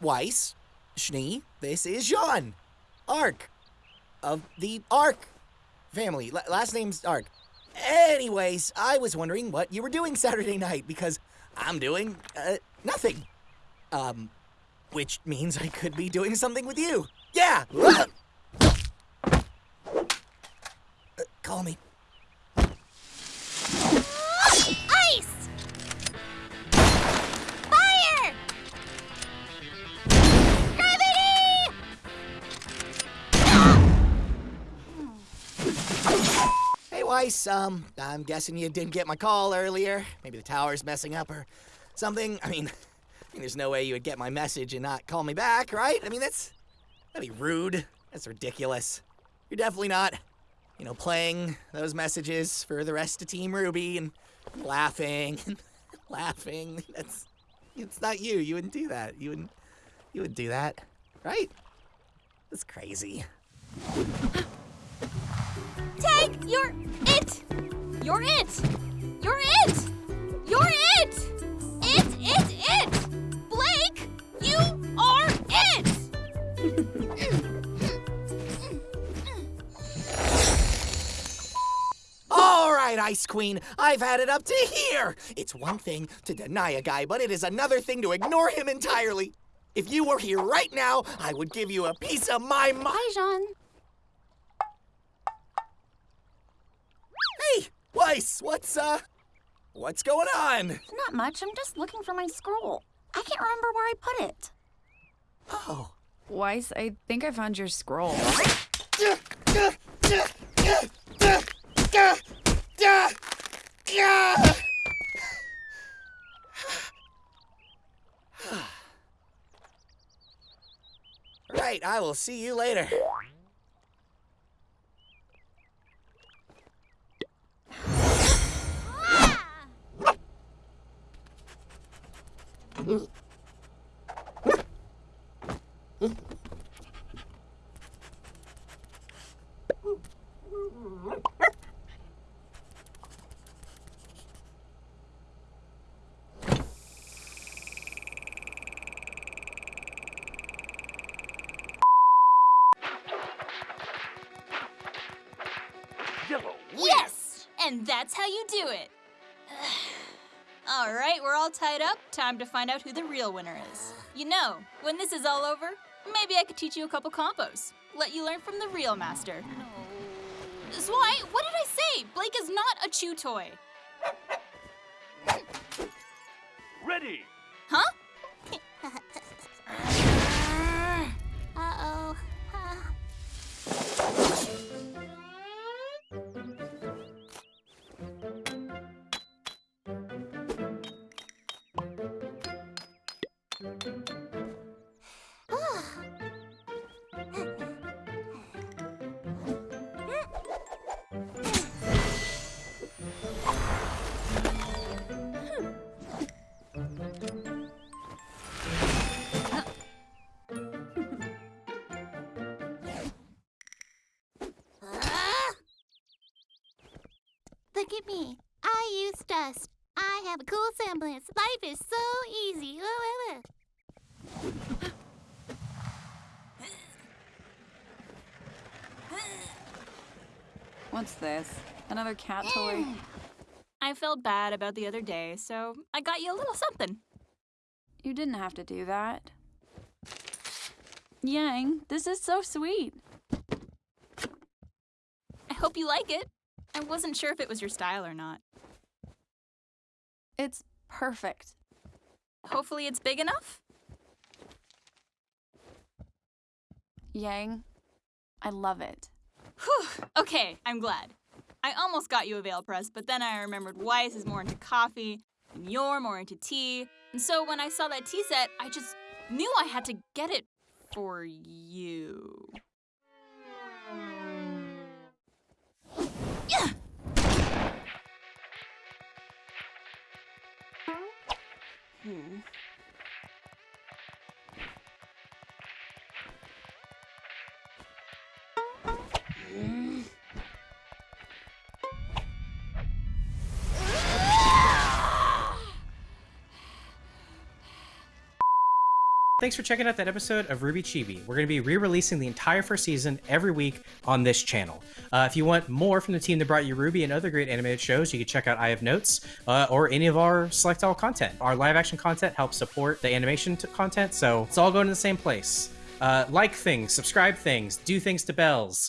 Weiss, Schnee, this is Jaune. Arc. Of the Arc family. L- last name's Arc. Anyways, I was wondering what you were doing Saturday night because I'm doing uh, nothing. Um, which means I could be doing something with you. Yeah! Uh, call me. Um, I'm guessing you didn't get my call earlier. Maybe the tower's messing up or something. I mean, I mean, there's no way you would get my message and not call me back, right? I mean, that's, that'd be rude. That's ridiculous. You're definitely not, you know, playing those messages for the rest of Team RWBY and laughing and laughing. That's, it's not you. You wouldn't do that. You wouldn't, you wouldn't do that, right? That's crazy. Tag, you're it! You're it! You're it! You're it! It, it, it! Blake, you are it! All right, Ice Queen, I've had it up to here. It's one thing to deny a guy, but it is another thing to ignore him entirely. If you were here right now, I would give you a piece of my mind. Hi, Jaune. Hey, Weiss, what's uh, what's going on? Not much. I'm just looking for my scroll. I can't remember where I put it. Oh. Weiss, I think I found your scroll. Right, I will see you later. Yes! And that's how you do it. all right, we're all tied up. Time to find out who the real winner is. You know, when this is all over, maybe I could teach you a couple combos. Let you learn from the real master. Zwei, what did I say? Blake is not a chew toy. Ready! Huh? Look at me. I use dust. I have a cool semblance. Life is so easy. What's this? Another cat toy? Mm. I felt bad about the other day, so I got you a little something. You didn't have to do that. Yang, this is so sweet. I hope you like it. I wasn't sure if it was your style or not. It's perfect. Hopefully, it's big enough. Yang, I love it. Whew. Okay, I'm glad. I almost got you a veil press, but then I remembered Weiss is more into coffee, and you're more into tea. And so when I saw that tea set, I just knew I had to get it for you. Hmm. Thanks for checking out that episode of RWBY Chibi. We're going to be re-releasing the entire first season every week on this channel. Uh, if you want more from the team that brought you RWBY and other great animated shows, you can check out I Have Notes uh, or any of our Select All content. Our live action content helps support the animation content, so it's all going to the same place. Uh, like things, subscribe things, do things to bells.